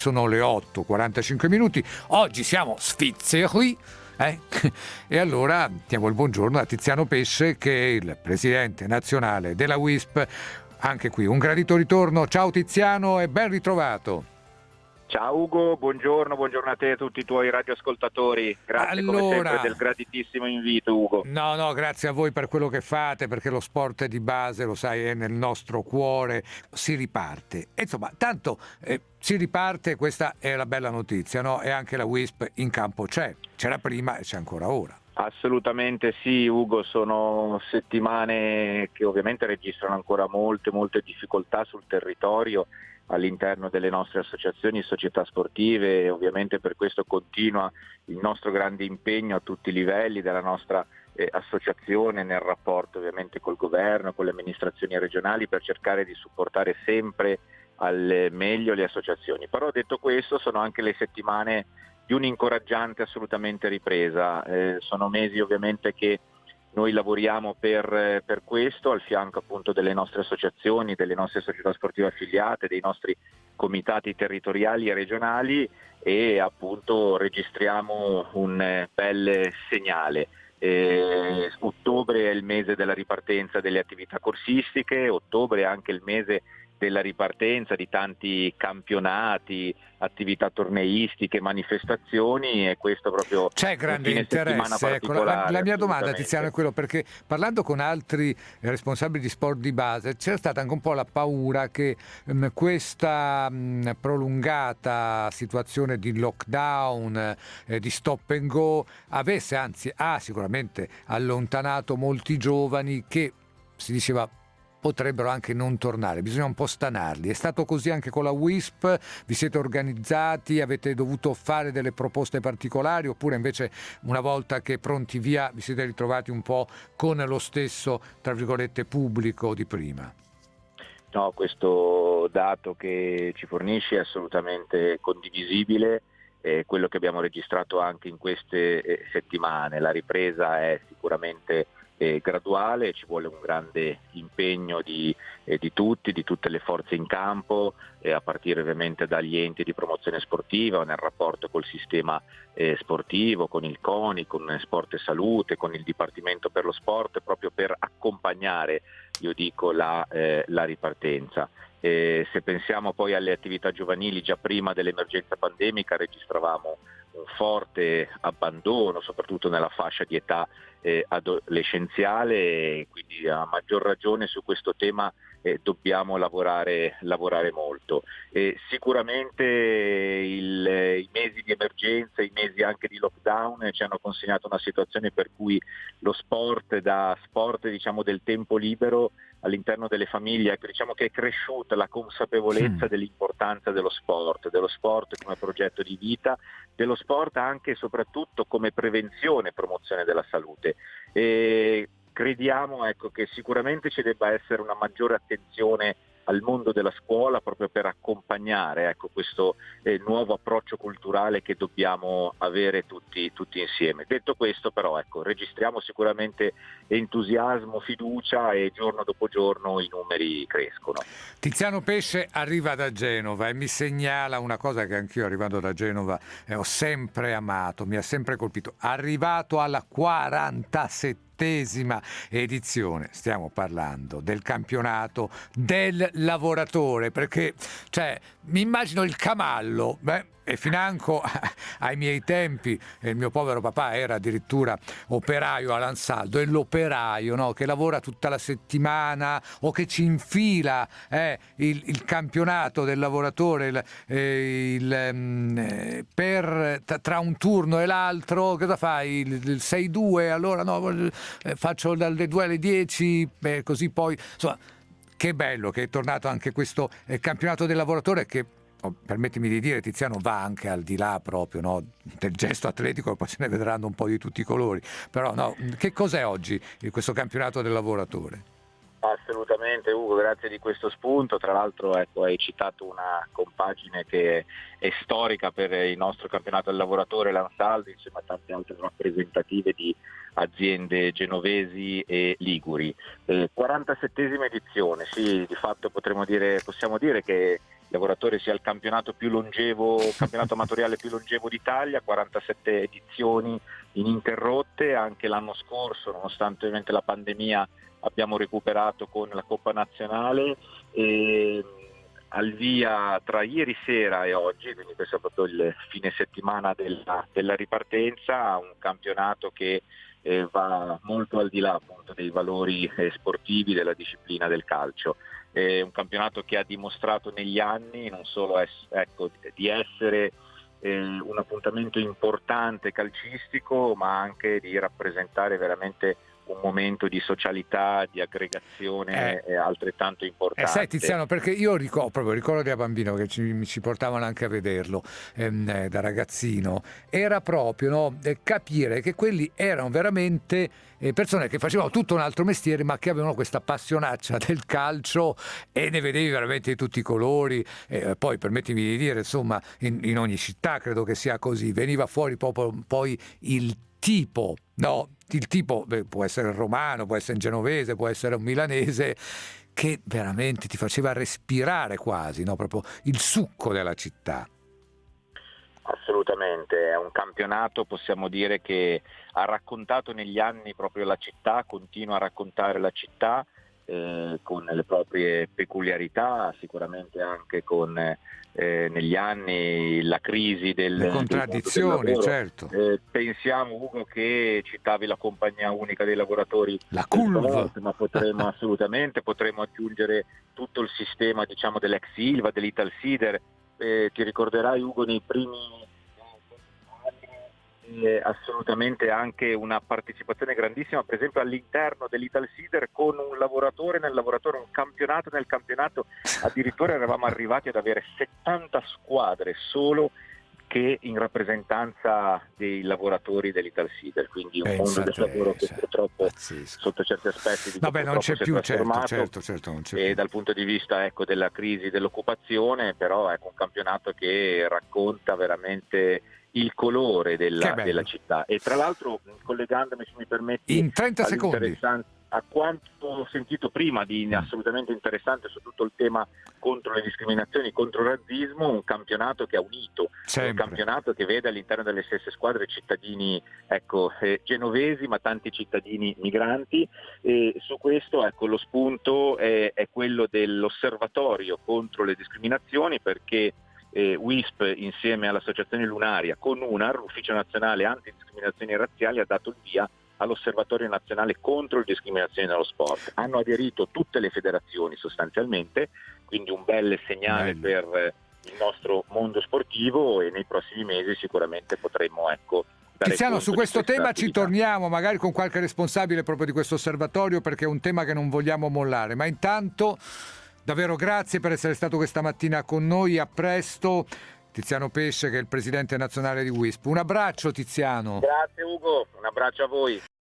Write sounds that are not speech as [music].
Sono le 8, 45 minuti. Oggi siamo svizzeri. Eh? [laughs] E allora diamo il buongiorno a Tiziano Pesce che è il presidente nazionale della WISP. Anche qui un gradito ritorno. Ciao Tiziano e ben ritrovato. Ciao Ugo, buongiorno, buongiorno a te e a tutti i tuoi radioascoltatori. Grazie allora, come sempre del graditissimo invito Ugo. No, no, grazie a voi per quello che fate, perché lo sport di base, lo sai, è nel nostro cuore, si riparte. Insomma, tanto eh, si riparte, questa è la bella notizia, no? E anche la WISP in campo c'è, c'era prima e c'è ancora ora. Assolutamente sì, Ugo, sono settimane che ovviamente registrano ancora molte, molte difficoltà sul territorio all'interno delle nostre associazioni e società sportive e ovviamente per questo continua il nostro grande impegno a tutti i livelli della nostra eh, associazione nel rapporto ovviamente col governo, con le amministrazioni regionali per cercare di supportare sempre al meglio le associazioni. Però detto questo sono anche le settimane di un'incoraggiante assolutamente ripresa, eh, sono mesi ovviamente che noi lavoriamo per, per, questo al fianco appunto delle nostre associazioni, delle nostre società sportive affiliate, dei nostri comitati territoriali e regionali e appunto registriamo un bel segnale. Eh, ottobre è il mese della ripartenza delle attività corsistiche, ottobre è anche il mese della ripartenza di tanti campionati, attività torneistiche, manifestazioni e questo proprio c'è grande interesse. Ecco, la, la, mia domanda Tiziano è quello perché parlando con altri responsabili di sport di base c'era stata anche un po' la paura che mh, mm, questa mh, prolungata situazione di lockdown, eh, di stop and go avesse anzi ha sicuramente allontanato molti giovani che si diceva potrebbero anche non tornare, bisogna un po' stanarli. È stato così anche con la WISP? Vi siete organizzati? Avete dovuto fare delle proposte particolari oppure invece una volta che pronti via vi siete ritrovati un po' con lo stesso, tra virgolette, pubblico di prima? No, questo dato che ci fornisce è assolutamente condivisibile, è quello che abbiamo registrato anche in queste eh, settimane. La ripresa è sicuramente eh, graduale, ci vuole un grande impegno di, eh, di, tutti, di tutte le forze in campo, eh, a partire ovviamente dagli enti di promozione sportiva, nel rapporto col sistema eh, sportivo, con il CONI, con Sport e Salute, con il Dipartimento per lo Sport, proprio per accompagnare, io dico, la, eh, la ripartenza. se pensiamo poi alle attività giovanili, già prima dell'emergenza pandemica registravamo forte abbandono, soprattutto nella fascia di età eh, adolescenziale, quindi a maggior ragione su questo tema eh, dobbiamo lavorare, lavorare molto. Eh, sicuramente il, i mesi di emergenza, i mesi anche di lockdown ci hanno consegnato una situazione per cui lo sport da sport diciamo, del tempo libero all'interno delle famiglie, ecco, diciamo che è cresciuta la consapevolezza mm. dell'importanza dello sport, dello sport come progetto di vita, dello sport anche e soprattutto come prevenzione e promozione della salute. E crediamo ecco, che sicuramente ci debba essere una maggiore attenzione al mondo della scuola proprio per accompagnare ecco, questo eh, nuovo approccio culturale che dobbiamo avere tutti, tutti insieme. Detto questo però ecco, registriamo sicuramente entusiasmo, fiducia e giorno dopo giorno i numeri crescono. Tiziano Pesce arriva da Genova e mi segnala una cosa che anch'io arrivando da Genova eh, ho sempre amato, mi ha sempre colpito, arrivato alla 47 settesima edizione. Stiamo parlando del campionato del lavoratore, perché cioè, mi immagino il camallo. Beh, e financo [laughs] ai miei tempi il mio povero papà era addirittura operaio all'Ansaldo e l'operaio no, che lavora tutta la settimana o che ci infila eh, il, il, campionato del lavoratore il, eh, il, mm, eh, per, tra un turno e l'altro cosa fai? il 6-2 allora no, eh, faccio dalle 2 alle 10 così poi insomma che bello che è tornato anche questo eh, campionato del lavoratore che oh, permettimi di dire, Tiziano va anche al di là proprio no, del gesto atletico, poi se ne vedranno un po' di tutti i colori. Però no, che cos'è oggi questo campionato del lavoratore? Assolutamente Ugo, grazie di questo spunto. Tra l'altro ecco, hai citato una compagine che è storica per il nostro campionato del lavoratore, l'Ansaldi, insieme a tante altre rappresentative di aziende genovesi e liguri. Eh, 47esima edizione, sì, di fatto dire, possiamo dire che lavoratore sia il campionato più longevo, [laughs] campionato amatoriale più longevo d'Italia, 47 edizioni ininterrotte, anche l'anno scorso, nonostante ovviamente la pandemia, abbiamo recuperato con la Coppa Nazionale. E, al via tra ieri sera e oggi, quindi questo è proprio il fine settimana della, della ripartenza, un campionato che eh, va molto al di là appunto, dei valori eh, sportivi della disciplina del calcio. È un campionato che ha dimostrato negli anni non solo es- ecco, di essere eh, un appuntamento importante calcistico, ma anche di rappresentare veramente un momento di socialità, di aggregazione eh, altrettanto importante. Eh, sai Tiziano, perché io ricordo, proprio ricordo da bambino che ci, ci portavano anche a vederlo ehm, eh, da ragazzino, era proprio no, eh, capire che quelli erano veramente eh, persone che facevano tutto un altro mestiere ma che avevano questa passionaccia [laughs] del calcio e ne vedevi veramente di tutti i colori, eh, poi permettimi di dire insomma in, in ogni città credo che sia così, veniva fuori proprio poi il tipo, no, il tipo beh, può essere romano, può essere genovese, può essere un milanese, che veramente ti faceva respirare quasi, no? proprio il succo della città. Assolutamente, è un campionato, possiamo dire, che ha raccontato negli anni proprio la città, continua a raccontare la città eh, con le proprie peculiarità, sicuramente anche con eh, negli anni la crisi del, le contraddizioni, del certo. Eh, pensiamo Ugo che citavi la compagnia unica dei lavoratori, la CULV, ma potremmo [laughs] assolutamente potremmo aggiungere tutto il sistema diciamo dell'ex Silva, dell'Ital Sider. Eh, ti ricorderai Ugo nei primi eh, assolutamente anche una partecipazione grandissima, per esempio all'interno dell'Ital Sider con un lavoratore nel lavoratore, un campionato nel campionato, addirittura eravamo arrivati ad avere 70 squadre solo che in rappresentanza dei lavoratori dell'Ital Sider, quindi un Pensa mondo del lavoro che purtroppo pazzesco. sotto certi aspetti Vabbè, non c'è più, certo, certo, certo, non c'è e più. dal punto di vista ecco, della crisi dell'occupazione, però è ecco, un campionato che racconta veramente il colore della, della, città. E tra l'altro, collegandomi, se mi permetti, in 30 secondi a quanto ho sentito prima di mm. assolutamente interessante su tutto il tema contro le discriminazioni, contro il razzismo, un campionato che ha unito, Sempre. un campionato che vede all'interno delle stesse squadre cittadini ecco, eh, genovesi ma tanti cittadini migranti e su questo ecco, lo spunto è, è quello dell'osservatorio contro le discriminazioni perché eh, WISP insieme all'Associazione Lunaria con UNAR, l'Ufficio Nazionale Antidiscriminazioni Razziali, ha dato il via all'Osservatorio Nazionale contro le discriminazioni nello sport. Hanno aderito tutte le federazioni sostanzialmente, quindi un bel segnale Bello. per il nostro mondo sportivo e nei prossimi mesi sicuramente potremo ecco, Tiziano, su questo tema attività. ci torniamo, magari con qualche responsabile proprio di questo osservatorio, perché è un tema che non vogliamo mollare. Ma intanto Davvero grazie per essere stato questa mattina con noi, a presto. Tiziano Pesce che è il presidente nazionale di WISP. Un abbraccio Tiziano. Grazie Ugo, un abbraccio a voi.